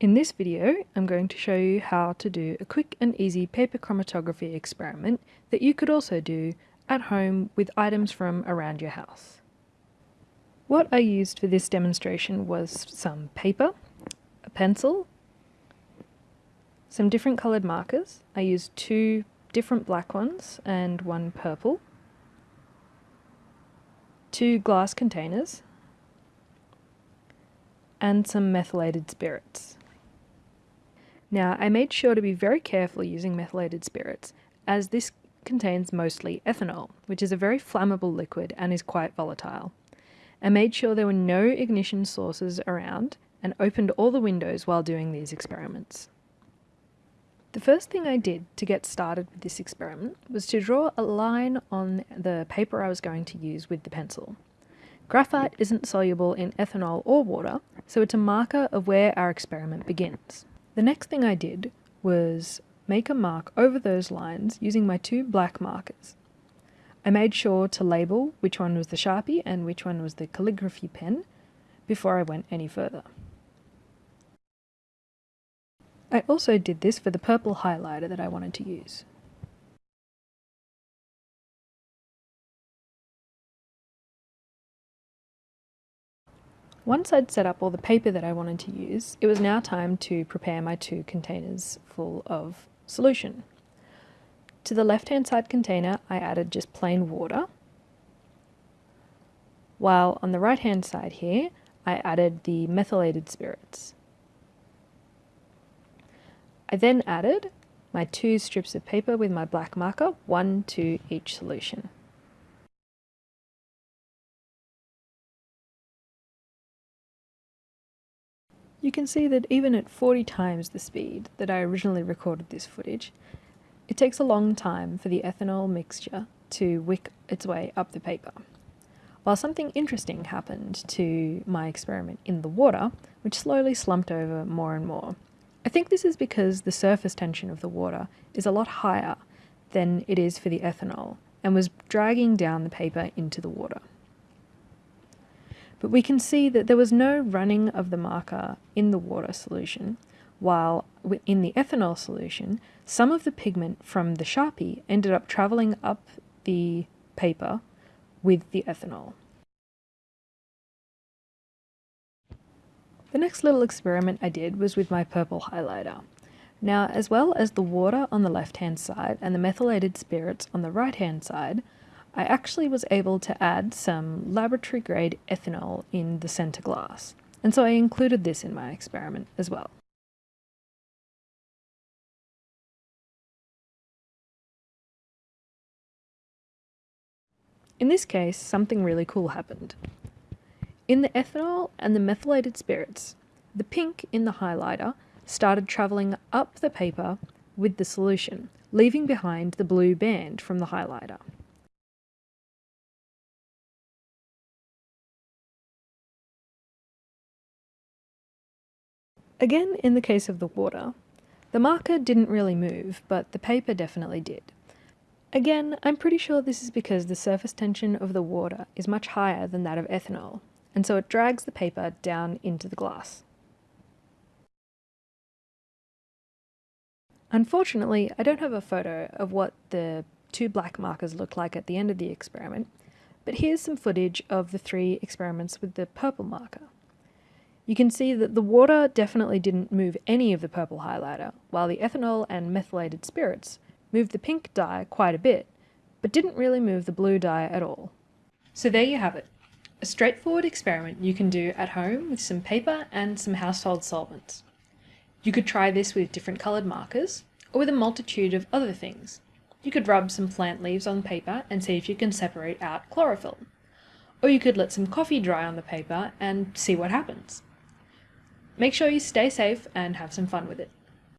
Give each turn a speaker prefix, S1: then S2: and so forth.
S1: In this video, I'm going to show you how to do a quick and easy paper chromatography experiment that you could also do at home with items from around your house. What I used for this demonstration was some paper, a pencil, some different coloured markers. I used two different black ones and one purple, two glass containers, and some methylated spirits. Now, I made sure to be very careful using methylated spirits, as this contains mostly ethanol, which is a very flammable liquid and is quite volatile. I made sure there were no ignition sources around and opened all the windows while doing these experiments. The first thing I did to get started with this experiment was to draw a line on the paper I was going to use with the pencil. Graphite isn't soluble in ethanol or water, so it's a marker of where our experiment begins. The next thing I did was make a mark over those lines using my two black markers. I made sure to label which one was the Sharpie and which one was the calligraphy pen before I went any further. I also did this for the purple highlighter that I wanted to use. Once I'd set up all the paper that I wanted to use, it was now time to prepare my two containers full of solution. To the left-hand side container, I added just plain water, while on the right-hand side here, I added the methylated spirits. I then added my two strips of paper with my black marker, one to each solution. You can see that even at 40 times the speed that I originally recorded this footage, it takes a long time for the ethanol mixture to wick its way up the paper. While something interesting happened to my experiment in the water, which slowly slumped over more and more. I think this is because the surface tension of the water is a lot higher than it is for the ethanol and was dragging down the paper into the water but we can see that there was no running of the marker in the water solution, while in the ethanol solution, some of the pigment from the Sharpie ended up travelling up the paper with the ethanol. The next little experiment I did was with my purple highlighter. Now, as well as the water on the left-hand side and the methylated spirits on the right-hand side, I actually was able to add some laboratory grade ethanol in the center glass, and so I included this in my experiment as well. In this case, something really cool happened. In the ethanol and the methylated spirits, the pink in the highlighter started travelling up the paper with the solution, leaving behind the blue band from the highlighter. Again, in the case of the water, the marker didn't really move, but the paper definitely did. Again, I'm pretty sure this is because the surface tension of the water is much higher than that of ethanol, and so it drags the paper down into the glass. Unfortunately, I don't have a photo of what the two black markers look like at the end of the experiment, but here's some footage of the three experiments with the purple marker. You can see that the water definitely didn't move any of the purple highlighter, while the ethanol and methylated spirits moved the pink dye quite a bit, but didn't really move the blue dye at all. So there you have it, a straightforward experiment you can do at home with some paper and some household solvents. You could try this with different coloured markers, or with a multitude of other things. You could rub some plant leaves on paper and see if you can separate out chlorophyll. Or you could let some coffee dry on the paper and see what happens. Make sure you stay safe and have some fun with it.